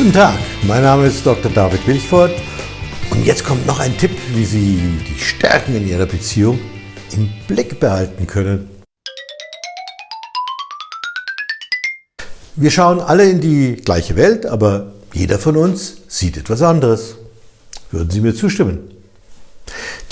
Guten Tag, mein Name ist Dr. David Wilchford und jetzt kommt noch ein Tipp, wie Sie die Stärken in Ihrer Beziehung im Blick behalten können. Wir schauen alle in die gleiche Welt, aber jeder von uns sieht etwas anderes. Würden Sie mir zustimmen?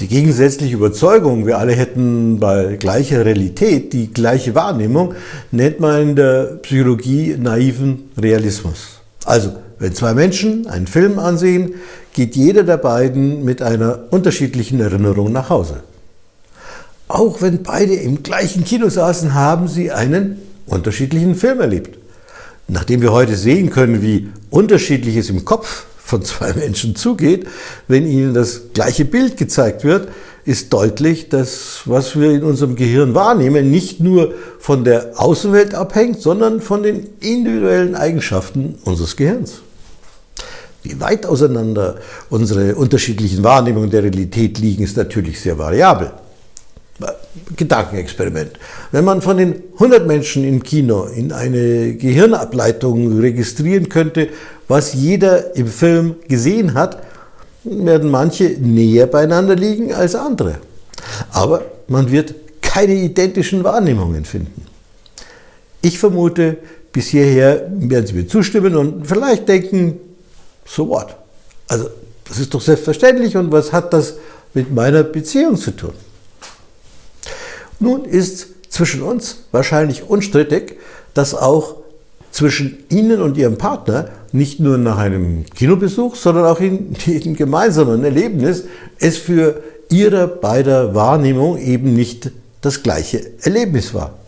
Die gegensätzliche Überzeugung, wir alle hätten bei gleicher Realität die gleiche Wahrnehmung, nennt man in der Psychologie naiven Realismus. Also, wenn zwei Menschen einen Film ansehen, geht jeder der beiden mit einer unterschiedlichen Erinnerung nach Hause. Auch wenn beide im gleichen Kino saßen, haben sie einen unterschiedlichen Film erlebt. Nachdem wir heute sehen können, wie unterschiedlich es im Kopf von zwei Menschen zugeht, wenn ihnen das gleiche Bild gezeigt wird, ist deutlich, dass was wir in unserem Gehirn wahrnehmen, nicht nur von der Außenwelt abhängt, sondern von den individuellen Eigenschaften unseres Gehirns. Wie weit auseinander unsere unterschiedlichen Wahrnehmungen der Realität liegen, ist natürlich sehr variabel. Gedankenexperiment. Wenn man von den 100 Menschen im Kino in eine Gehirnableitung registrieren könnte, was jeder im Film gesehen hat, werden manche näher beieinander liegen als andere. Aber man wird keine identischen Wahrnehmungen finden. Ich vermute, bis hierher werden Sie mir zustimmen und vielleicht denken, so what? Also, das ist doch selbstverständlich und was hat das mit meiner Beziehung zu tun? Nun ist zwischen uns wahrscheinlich unstrittig, dass auch zwischen Ihnen und Ihrem Partner nicht nur nach einem Kinobesuch, sondern auch in jedem gemeinsamen Erlebnis es für Ihre beider Wahrnehmung eben nicht das gleiche Erlebnis war.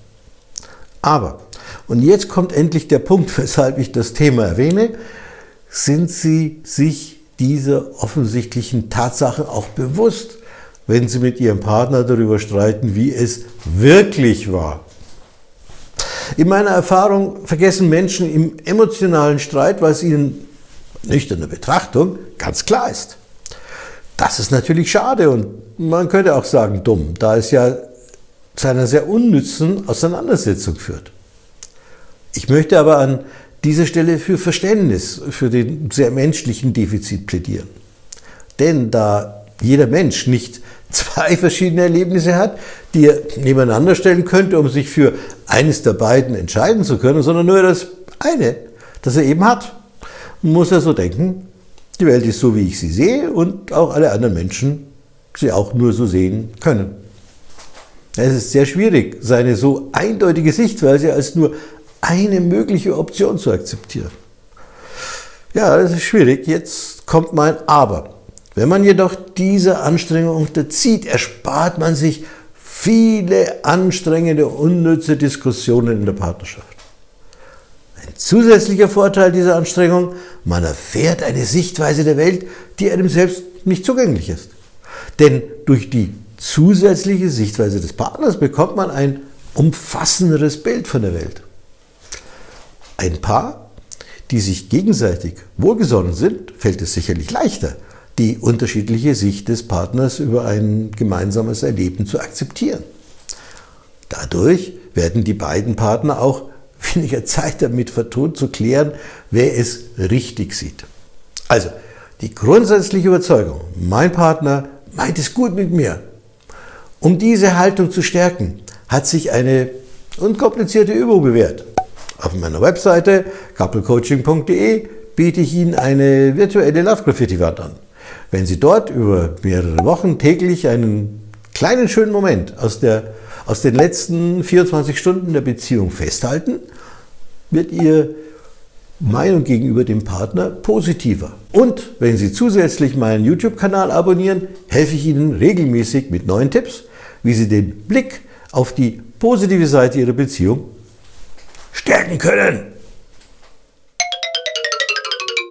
Aber, und jetzt kommt endlich der Punkt, weshalb ich das Thema erwähne, sind Sie sich dieser offensichtlichen Tatsache auch bewusst, wenn Sie mit Ihrem Partner darüber streiten, wie es wirklich war. In meiner Erfahrung vergessen Menschen im emotionalen Streit, was ihnen nüchterne Betrachtung ganz klar ist. Das ist natürlich schade und man könnte auch sagen dumm, da es ja zu einer sehr unnützen Auseinandersetzung führt. Ich möchte aber an dieser Stelle für Verständnis für den sehr menschlichen Defizit plädieren. Denn da jeder Mensch nicht zwei verschiedene Erlebnisse hat, die er nebeneinander stellen könnte, um sich für eines der beiden entscheiden zu können, sondern nur das eine, das er eben hat, muss er so denken, die Welt ist so, wie ich sie sehe und auch alle anderen Menschen sie auch nur so sehen können. Es ist sehr schwierig, seine so eindeutige Sichtweise als nur eine mögliche Option zu akzeptieren. Ja, das ist schwierig. Jetzt kommt mein Aber. Wenn man jedoch diese Anstrengung unterzieht, erspart man sich viele anstrengende, unnütze Diskussionen in der Partnerschaft. Ein zusätzlicher Vorteil dieser Anstrengung, man erfährt eine Sichtweise der Welt, die einem selbst nicht zugänglich ist. Denn durch die zusätzliche Sichtweise des Partners bekommt man ein umfassenderes Bild von der Welt. Ein Paar, die sich gegenseitig wohlgesonnen sind, fällt es sicherlich leichter, die unterschiedliche Sicht des Partners über ein gemeinsames Erleben zu akzeptieren. Dadurch werden die beiden Partner auch weniger Zeit damit vertun, zu klären, wer es richtig sieht. Also, die grundsätzliche Überzeugung, mein Partner meint es gut mit mir. Um diese Haltung zu stärken, hat sich eine unkomplizierte Übung bewährt. Auf meiner Webseite couplecoaching.de biete ich Ihnen eine virtuelle Love Graffiti Wand an. Wenn Sie dort über mehrere Wochen täglich einen kleinen schönen Moment aus, der, aus den letzten 24 Stunden der Beziehung festhalten, wird Ihr Meinung gegenüber dem Partner positiver. Und wenn Sie zusätzlich meinen YouTube-Kanal abonnieren, helfe ich Ihnen regelmäßig mit neuen Tipps, wie Sie den Blick auf die positive Seite Ihrer Beziehung stärken können.